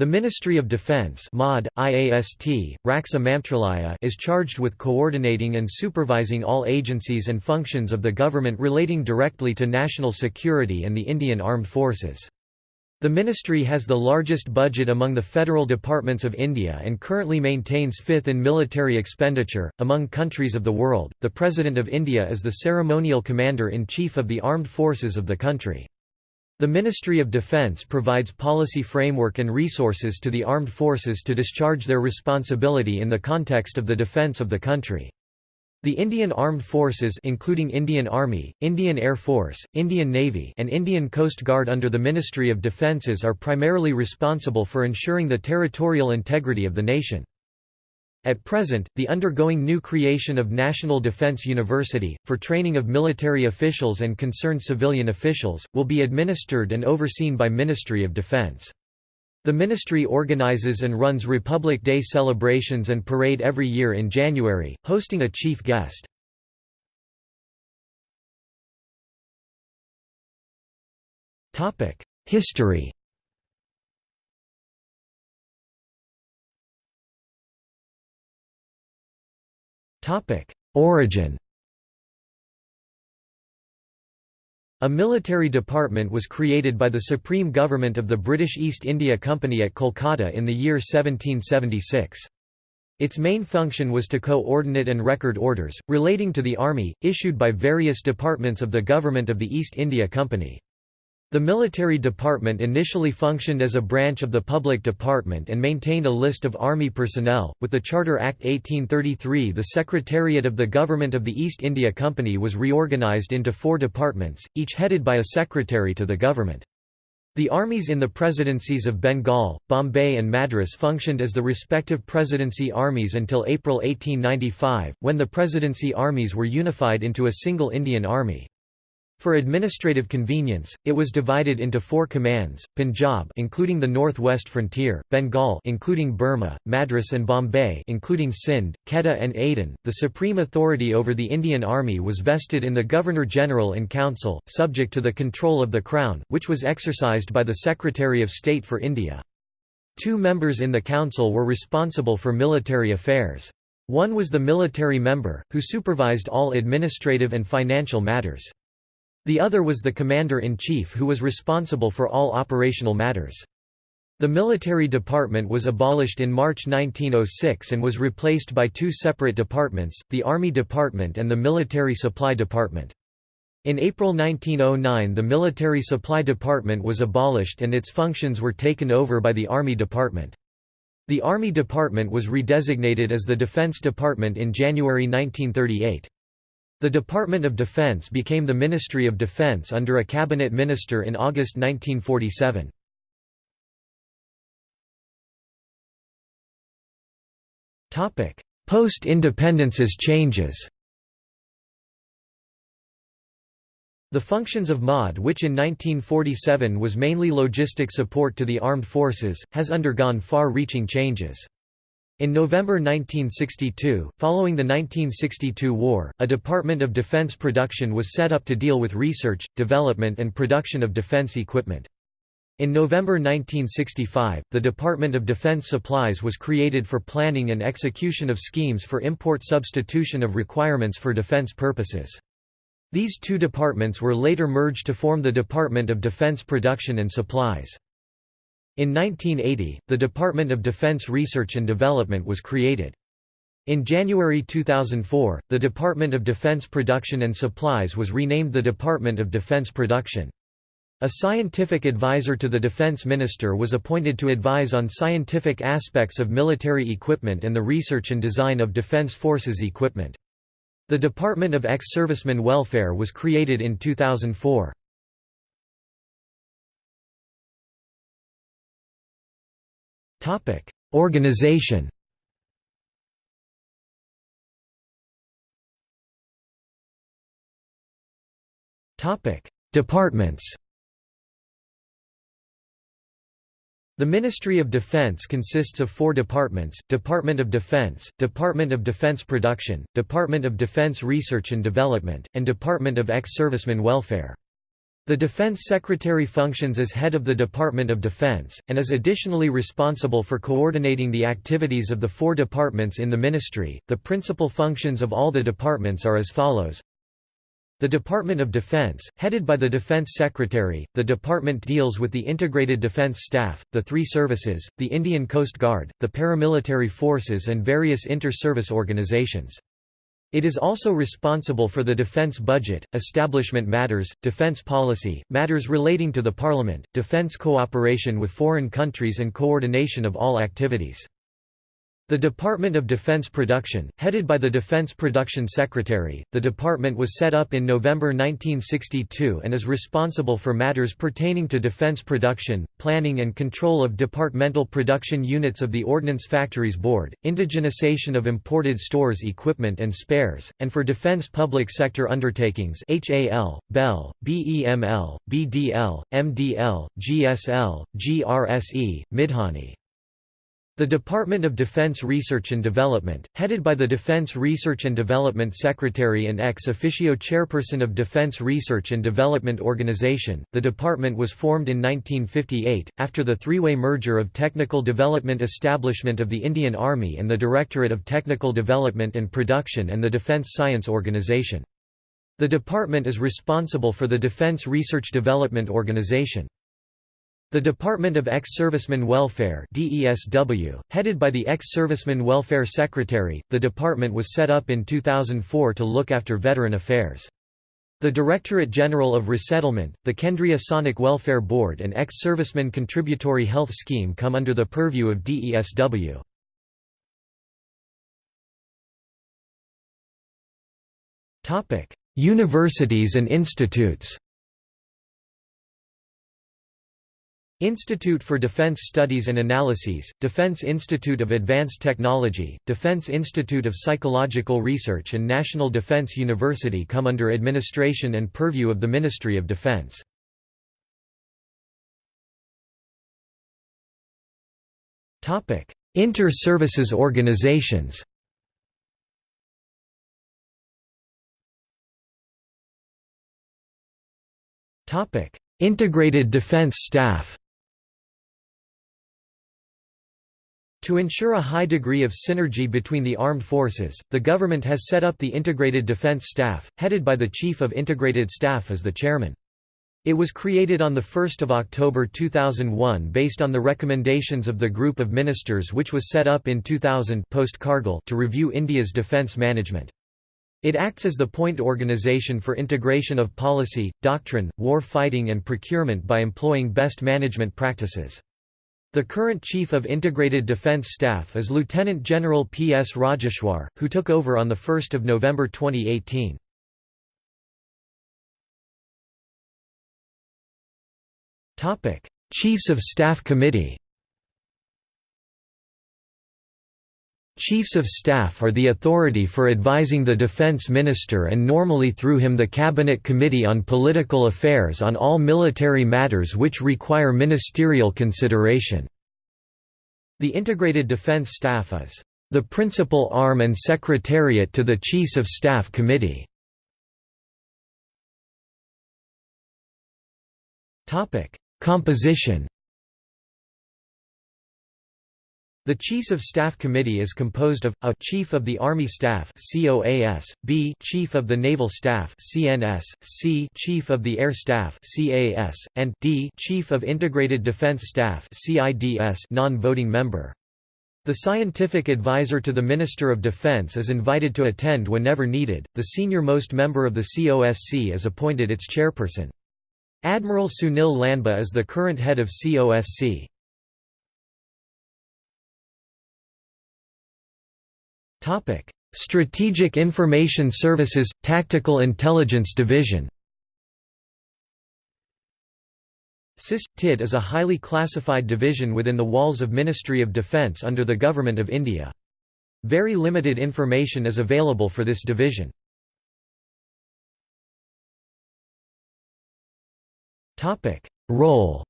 The Ministry of Defense MOD, IAST, Mantralaya is charged with coordinating and supervising all agencies and functions of the government relating directly to national security and the Indian Armed Forces. The ministry has the largest budget among the federal departments of India and currently maintains fifth in military expenditure. Among countries of the world, the President of India is the ceremonial commander in chief of the armed forces of the country. The Ministry of Defence provides policy framework and resources to the armed forces to discharge their responsibility in the context of the defence of the country. The Indian Armed Forces including Indian Army, Indian Air Force, Indian Navy and Indian Coast Guard under the Ministry of Defences are primarily responsible for ensuring the territorial integrity of the nation. At present, the undergoing new creation of National Defense University, for training of military officials and concerned civilian officials, will be administered and overseen by Ministry of Defense. The ministry organizes and runs Republic Day celebrations and parade every year in January, hosting a chief guest. History Origin A military department was created by the Supreme Government of the British East India Company at Kolkata in the year 1776. Its main function was to coordinate and record orders, relating to the army, issued by various departments of the Government of the East India Company. The military department initially functioned as a branch of the public department and maintained a list of army personnel. With the Charter Act 1833, the Secretariat of the Government of the East India Company was reorganised into four departments, each headed by a secretary to the government. The armies in the presidencies of Bengal, Bombay and Madras functioned as the respective presidency armies until April 1895, when the presidency armies were unified into a single Indian Army. For administrative convenience, it was divided into four commands: Punjab, including the northwest frontier; Bengal, including Burma, Madras and Bombay, including Sindh, Quetta and Aden. The supreme authority over the Indian Army was vested in the Governor-General in Council, subject to the control of the Crown, which was exercised by the Secretary of State for India. Two members in the council were responsible for military affairs. One was the military member, who supervised all administrative and financial matters. The other was the commander-in-chief who was responsible for all operational matters. The military department was abolished in March 1906 and was replaced by two separate departments, the Army Department and the Military Supply Department. In April 1909 the Military Supply Department was abolished and its functions were taken over by the Army Department. The Army Department was redesignated as the Defense Department in January 1938. The Department of Defense became the Ministry of Defense under a cabinet minister in August 1947. Post-independence's changes The functions of MOD which in 1947 was mainly logistic support to the armed forces, has undergone far-reaching changes. In November 1962, following the 1962 war, a Department of Defense Production was set up to deal with research, development and production of defense equipment. In November 1965, the Department of Defense Supplies was created for planning and execution of schemes for import substitution of requirements for defense purposes. These two departments were later merged to form the Department of Defense Production and Supplies. In 1980, the Department of Defense Research and Development was created. In January 2004, the Department of Defense Production and Supplies was renamed the Department of Defense Production. A scientific advisor to the defense minister was appointed to advise on scientific aspects of military equipment and the research and design of defense forces equipment. The Department of Ex-Servicemen Welfare was created in 2004. Topic: Organization. Topic: Departments. The Ministry of Defense consists of four departments, Department of Defense, Department of Defense Production, Department of Defense Research and Development, and Department of Ex-Servicemen Welfare. The Defense Secretary functions as head of the Department of Defense, and is additionally responsible for coordinating the activities of the four departments in the ministry. The principal functions of all the departments are as follows. The Department of Defense, headed by the Defense Secretary, the department deals with the Integrated Defense Staff, the three services, the Indian Coast Guard, the paramilitary forces and various inter-service organizations. It is also responsible for the defense budget, establishment matters, defense policy, matters relating to the Parliament, defense cooperation with foreign countries and coordination of all activities. The Department of Defense Production, headed by the Defense Production Secretary, the department was set up in November 1962 and is responsible for matters pertaining to defense production, planning and control of departmental production units of the Ordnance Factories Board, indigenization of imported stores equipment and spares, and for defense public sector undertakings HAL, BEL, BEML, BDL, MDL, GSL, GRSE, Midhani. The Department of Defense Research and Development, headed by the Defense Research and Development Secretary and ex officio chairperson of Defense Research and Development Organization, the department was formed in 1958, after the three-way merger of Technical Development Establishment of the Indian Army and the Directorate of Technical Development and Production and the Defense Science Organization. The department is responsible for the Defense Research Development Organization. The Department of Ex-Servicemen Welfare DESW, headed by the Ex-Servicemen Welfare Secretary, the department was set up in 2004 to look after veteran affairs. The Directorate General of Resettlement, the Kendriya Sainik Welfare Board and Ex-Servicemen Contributory Health Scheme come under the purview of DESW. Universities and institutes Institute for Defense Studies and Analyses, Defense Institute of Advanced Technology, Defense Institute of Psychological Research and National Defense University come under administration and purview of the Ministry of Defense. Inter-services organizations Integrated Defense Staff To ensure a high degree of synergy between the armed forces, the government has set up the Integrated Defense Staff, headed by the Chief of Integrated Staff as the chairman. It was created on 1 October 2001 based on the recommendations of the Group of Ministers which was set up in 2000 post to review India's defence management. It acts as the point organization for integration of policy, doctrine, war fighting and procurement by employing best management practices. The current Chief of Integrated Defence Staff is Lieutenant General P. S. Rajeshwar, who took over on 1 November 2018. Chiefs of Staff Committee Chiefs of Staff are the authority for advising the Defense Minister and normally through him the Cabinet Committee on Political Affairs on all military matters which require ministerial consideration. The Integrated Defense Staff is the principal arm and secretariat to the Chiefs of Staff Committee. Composition The Chiefs of Staff Committee is composed of, a Chief of the Army Staff COAS, b Chief of the Naval Staff CNS, c Chief of the Air Staff CAS, and d Chief of Integrated Defense Staff CIDS non-voting member. The scientific advisor to the Minister of Defense is invited to attend whenever needed. The senior-most member of the COSC is appointed its chairperson. Admiral Sunil Lanba is the current head of COSC. Topic: Strategic Information Services Tactical Intelligence Division. SIS-TID is a highly classified division within the walls of Ministry of Defence under the Government of India. Very limited information is available for this division. Role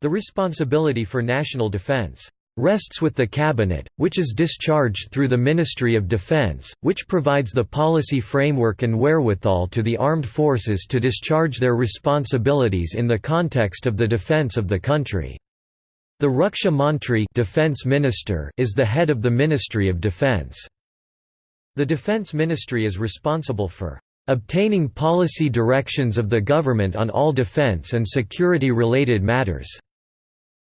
The responsibility for national defence rests with the Cabinet, which is discharged through the Ministry of Defense, which provides the policy framework and wherewithal to the armed forces to discharge their responsibilities in the context of the defense of the country. The Raksha Mantri defense minister is the head of the Ministry of Defense. The Defense Ministry is responsible for obtaining policy directions of the government on all defense and security-related matters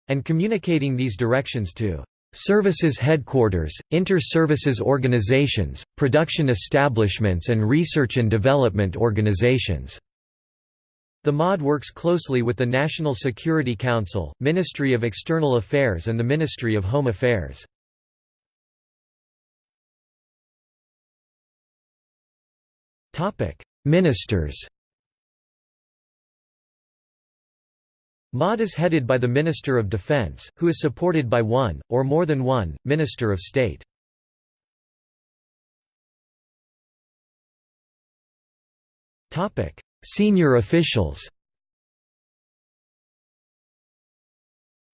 and communicating these directions to services headquarters, inter-services organizations, production establishments and research and development organizations. The MOD works closely with the National Security Council, Ministry of External Affairs and the Ministry of Home Affairs. Ministers MOD is headed by the Minister of Defense, who is supported by one, or more than one, Minister of State. Senior officials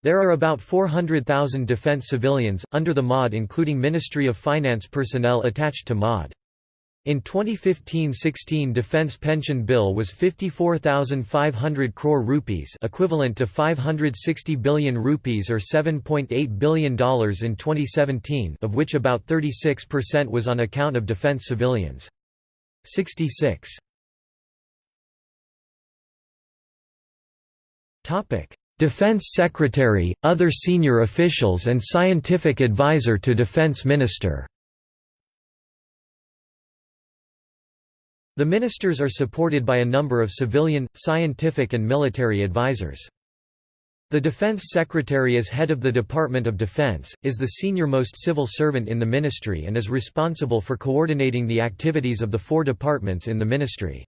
There are about 400,000 defense civilians, under the MOD including Ministry of Finance personnel attached to MOD. In 2015-16 defense pension bill was 54,500 crore rupees equivalent to 560 billion rupees or $7.8 billion in 2017 of which about 36% was on account of defense civilians. 66 Topic: Defense Secretary, other senior officials and scientific advisor to Defense Minister The ministers are supported by a number of civilian, scientific and military advisors. The Defense Secretary as head of the Department of Defense, is the senior-most civil servant in the ministry and is responsible for coordinating the activities of the four departments in the ministry.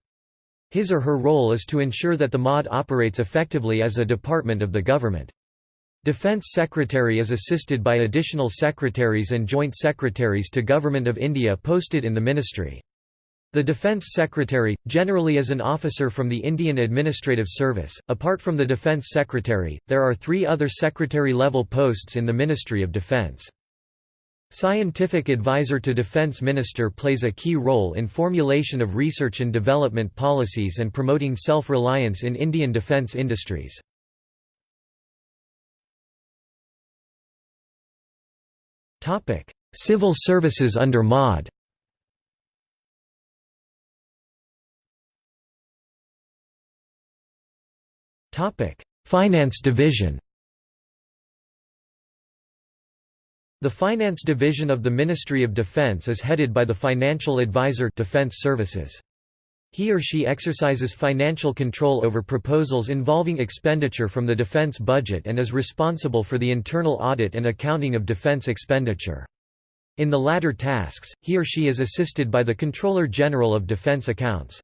His or her role is to ensure that the MOD operates effectively as a department of the government. Defence Secretary is assisted by additional secretaries and joint secretaries to Government of India posted in the ministry. The Defence Secretary, generally is an officer from the Indian Administrative Service. Apart from the Defence Secretary, there are three other secretary-level posts in the Ministry of Defence. Scientific advisor to Defence Minister plays a key role in formulation of research and development policies and promoting self-reliance in Indian defence industries. Civil services under MOD Finance division The Finance Division of the Ministry of Defense is headed by the Financial Advisor Defense Services. He or she exercises financial control over proposals involving expenditure from the defense budget and is responsible for the internal audit and accounting of defense expenditure. In the latter tasks, he or she is assisted by the Controller General of Defense Accounts.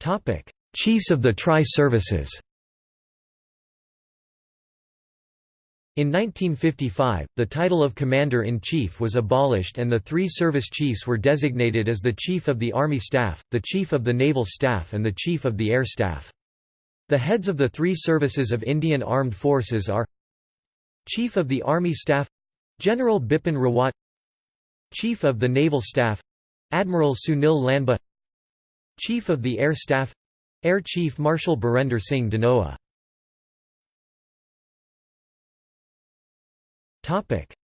Topic: Chiefs of the Tri-Services. In 1955, the title of Commander-in-Chief was abolished and the three service chiefs were designated as the Chief of the Army Staff, the Chief of the Naval Staff and the Chief of the Air Staff. The heads of the three services of Indian Armed Forces are Chief of the Army Staff General Bipin Rawat Chief of the Naval Staff Admiral Sunil Lanba Chief of the Air Staff Air Chief Marshal Birender Singh Dhanoa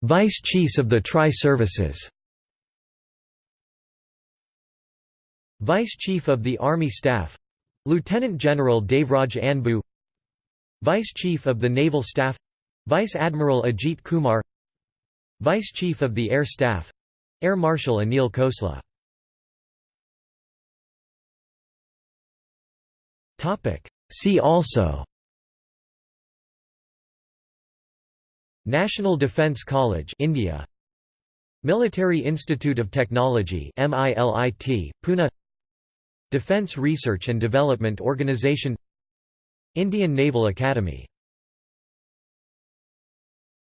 Vice Chiefs of the Tri-Services Vice Chief of the Army Staff Lieutenant General Devraj Anbu. Vice Chief of the Naval Staff Vice Admiral Ajit Kumar. Vice Chief of the Air Staff Air Marshal Anil Khosla See also. National Defence College India. Military Institute of Technology MILIT Pune. Defence Research and Development Organisation Indian Naval Academy